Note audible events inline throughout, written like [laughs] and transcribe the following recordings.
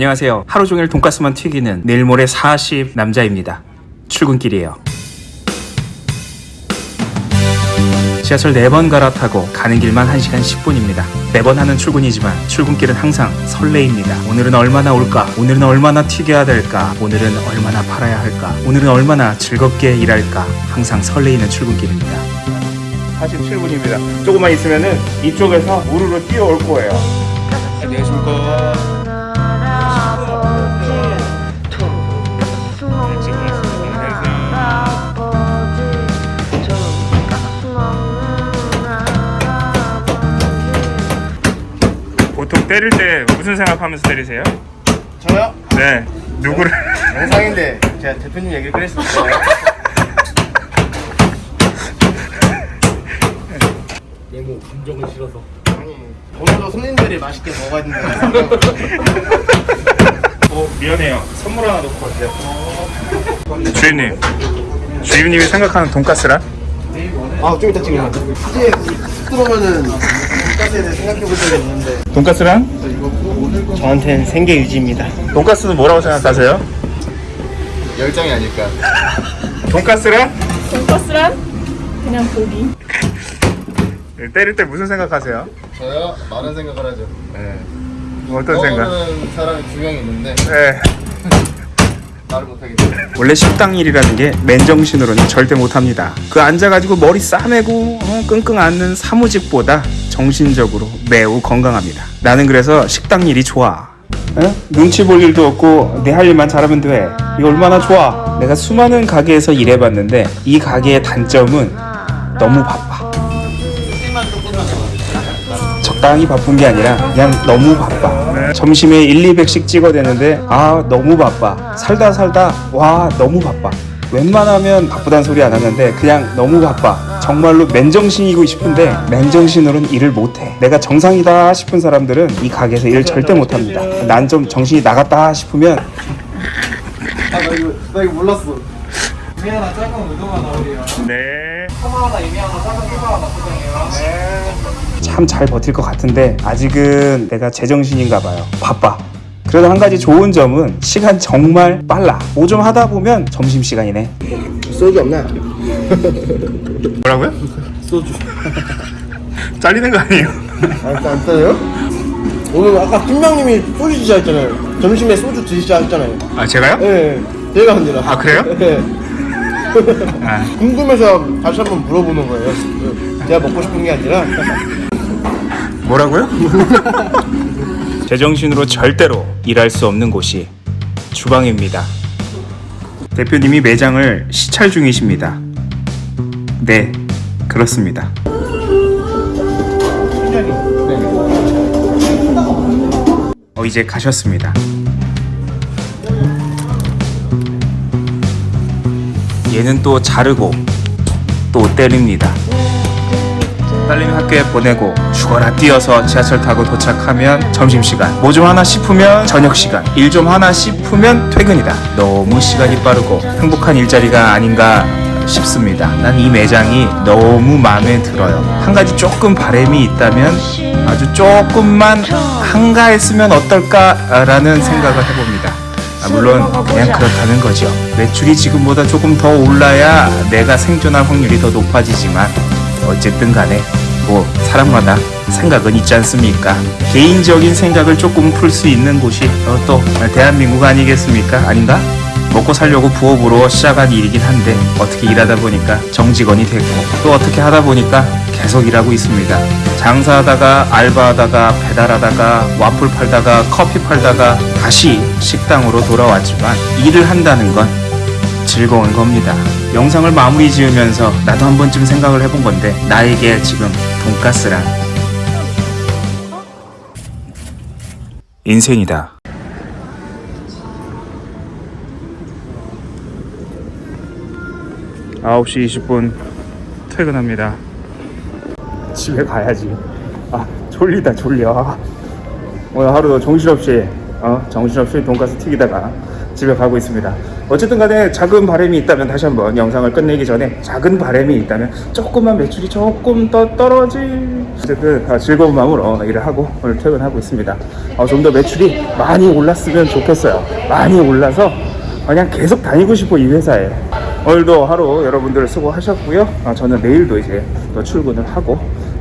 안녕하세요. 하루 종일 돈가스만 튀기는 내일 모레 40 남자입니다. 출근길이에요. 지하철 4번 갈아타고 가는 길만 1시간 10분입니다. 매번 하는 출근이지만 출근길은 항상 설레입니다. 오늘은 얼마나 올까? 오늘은 얼마나 튀겨야 될까? 오늘은 얼마나 팔아야 할까? 오늘은 얼마나 즐겁게 일할까? 항상 설레이는 출근길입니다. 47분입니다. 조금만 있으면 은 이쪽에서 우르르 뛰어올 거예요. 안녕하십니까. 때릴 때 무슨 생각하면서 때리세요? 저요? 네. 누구를? 영상인데 제가 대표님 얘기를 꺼냈습니다. 얘뭐 감정을 실어서 아니 오늘도 손님들이 맛있게 먹어야 된다. 어, 미안해요. 선물 하나 놓고 왔어요. 주임님. 주임님이 생각하는 돈가스란? 아좀 이따 찍으면 사실 들어오면은 돈가스에 대해 생각해 볼 적이 없는데 돈가스란? 저한테는 생계 유지입니다. 돈가스는 뭐라고 생각하세요? 열정이 아닐까. 돈가스란? 돈가스란 그냥 고기. 네, [laughs] 때릴 때 무슨 생각하세요? 저요? 많은 생각을 하죠. 네. 어떤 생각? 사람이 두 명 있는데 네. [laughs] 원래 식당 일이라는 게 맨정신으로는 절대 못합니다. 그 앉아가지고 머리 싸매고 어, 끙끙 앓는 사무직보다 정신적으로 매우 건강합니다. 나는 그래서 식당 일이 좋아. 어? 눈치 볼 일도 없고 내 할 일만 잘하면 돼. 이거 얼마나 좋아. 내가 수많은 가게에서 일해봤는데 이 가게의 단점은 너무 바빠. 적당히 바쁜 게 아니라 그냥 너무 바빠. 점심에 1, 200씩 찍어대는데 아 너무 바빠. 살다 살다 와 너무 바빠. 웬만하면 바쁘단 소리 안 하는데 그냥 너무 바빠. 정말로 맨정신이고 싶은데 맨정신으로는 일을 못해. 내가 정상이다 싶은 사람들은 이 가게에서 일 절대 못합니다. 난 좀 정신이 나갔다 싶으면 아나 이거 나 이거 몰랐어. 이미 하나 작은 우동 하나 오리요 네. 커머 하나 이미 하나 작은 피부 하나 포장해요 참잘 버틸 것 같은데 아직은 내가 제정신인가 봐요. 바빠. 그래도 한 가지 좋은 점은 시간 정말 빨라. 뭐좀 하다 보면 점심 시간이네. 소주 없나? [laughs] 뭐라고요? 소주. [laughs] 잘리는 거 아니에요? 아, 안 떠요? 오늘 아까 팀장님이 소주 드시자 했잖아요. 점심에 소주 드시자 했잖아요. 아 제가요? 예, 제가 아니라. 아, 그래요? 예. [laughs] 아, 궁금해서 다시 한번 물어보는 거예요. 예. 제가 먹고 싶은 게 아니라. 뭐라고요? 제정신으로 절대로 일할 수 없는 곳이 주방입니다. 대표님이 매장을 시찰 중이십니다. 네, 그렇습니다. 어, 이제 가셨습니다. 얘는 또 자르고 또 때립니다. 딸내미 학교에 보내고 죽어라 뛰어서 지하철 타고 도착하면 점심시간 뭐 좀 하나 싶으면 저녁시간 일 좀 하나 싶으면 퇴근이다 너무 시간이 빠르고 행복한 일자리가 아닌가 싶습니다 난 이 매장이 너무 마음에 들어요 한 가지 조금 바램이 있다면 아주 조금만 한가했으면 어떨까라는 생각을 해봅니다 아, 물론 그냥 그렇다는 거죠 매출이 지금보다 조금 더 올라야 내가 생존할 확률이 더 높아지지만 어쨌든 간에 뭐 사람마다 생각은 있지 않습니까? 개인적인 생각을 조금 풀 수 있는 곳이 어, 또 대한민국 아니겠습니까? 아닌가? 먹고 살려고 부업으로 시작한 일이긴 한데 어떻게 일하다 보니까 정직원이 됐고 또 어떻게 하다 보니까 계속 일하고 있습니다. 장사하다가 알바하다가 배달하다가 와플 팔다가 커피 팔다가 다시 식당으로 돌아왔지만 일을 한다는 건 즐거운 겁니다. 영상을 마무리 지으면서 나도 한 번쯤 생각을 해본 건데 나에게 지금 돈가스란 인생이다. 아홉 시 20분 퇴근합니다. 집에 가야지. 아 졸리다 졸려. 오늘 하루도 정신없이 어 정신없이 돈가스 튀기다가 집에 가고 있습니다. 어쨌든 간에 작은 바람이 있다면 다시 한번 영상을 끝내기 전에 작은 바람이 있다면 조금만 매출이 조금 더 떨어질 어쨌든 아, 즐거운 마음으로 일을 하고 오늘 퇴근하고 있습니다. 어, 좀 더 매출이 많이 올랐으면 좋겠어요. 많이 올라서 그냥 계속 다니고 싶어 이 회사에. 오늘도 하루 여러분들 수고하셨고요. 아, 저는 내일도 이제 또 출근을 하고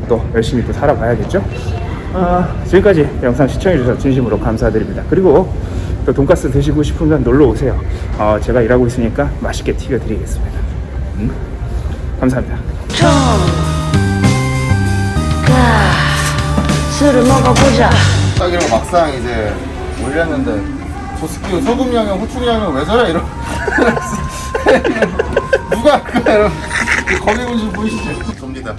또 열심히 또 살아봐야겠죠. 아, 지금까지 영상 시청해주셔서 진심으로 감사드립니다. 그리고 또 돈가스 드시고 싶으면 놀러 오세요. 어, 제가 일하고 있으니까 맛있게 튀겨드리겠습니다. 음? 감사합니다. 술을 먹어보자. 딱 이러고 막상 이제 올렸는데 저 스키 소금 양념, 후추 양념 왜 저래 이러. [laughs] 누가 그거 이러. 거미 분실 보이시죠? 접니다.